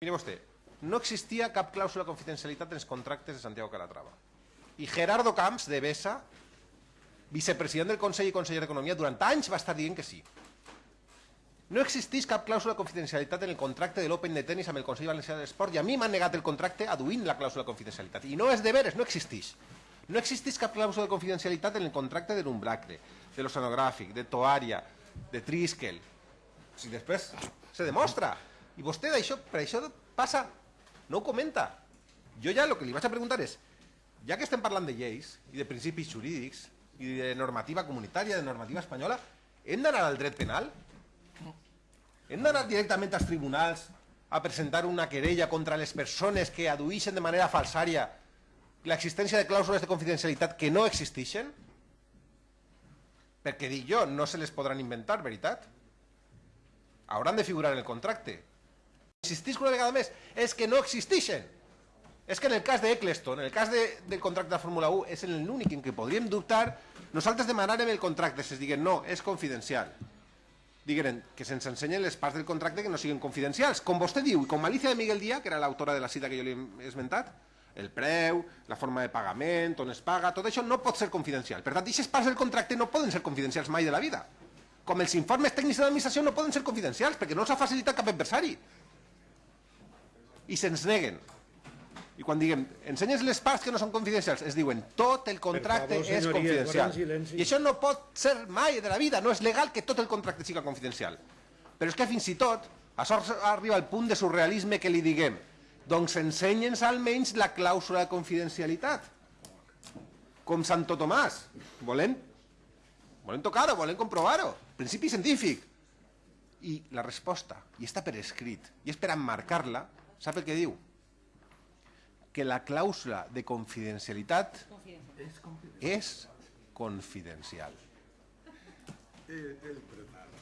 Mire vostè, no existia cap clàusula de confidencialitat en els contractes de Santiago Calatrava. I Gerardo Camps, de Besa, vicepresident del Consell i conseller d'Economia, durant anys va estar dient que sí. No existeix cap clàusula de confidencialitat en el contracte de l'Open de tenis amb el Consell Valencià de l'Esport i a mi m'han negat el contracte aduint la clàusula de confidencialitat. I no és de veres, no existeix. No existeix cap clàusula de confidencialitat en el contracte de l'Umbracre, de l'Oceanogràfic, de Toària, de Triskel. Si després se demostra. I vostè d'això, per això passa, no ho comenta. Jo ja el que li vaig a preguntar és, ja que estem parlant de lleis i de principis jurídics i de normativa comunitària, de normativa espanyola, hem d'anar al dret penal? Hem d'anar directament als tribunals a presentar una querella contra les persones que adueixen de manera falsària l'existència de clàusules de confidencialitat que no existeixen? Perquè dic jo, no se les podran inventar, veritat? Hauran de figurar en el contracte. Insistisc una vegada més, és que no existeixen. És que en el cas d'Eccleston, en el cas de, del contracte de Fórmula 1, és l'únic en què podríem dubtar, nosaltres demanarem el contracte, si es diguen no, és confidencial. Digueren que se'ns ensenyen les parts del contracte que no siguin confidencials. Com vostè diu, i com Alicia de Miguel Díaz, que era l'autora de la cita que jo li he esmentat, el preu, la forma de pagament, on es paga, tot això no pot ser confidencial. Per tant, aquestes parts del contracte no poden ser confidencials mai de la vida. Com els informes tècnics de l'administració no poden ser confidencials, perquè no els ha facilitat cap adversari. I se'ns neguen. I quan diguem, ensenyes les parts que no són confidencials, es diuen, tot el contracte favor, és confidencial. I això no pot ser mai de la vida, no és legal que tot el contracte siga confidencial. Però és que fins i tot, això arriba al punt de surrealisme que li diguem, doncs ensenya'ns almenys la clàusula de confidencialitat. Com Santo Tomàs. Volem, volem tocar-ho, volem comprovar-ho. Principi científic. I la resposta, i està per escrit, i és per emmarcar-la, sap el que diu? Que la clàusula de confidencialitat és confidencial. El, el pretal.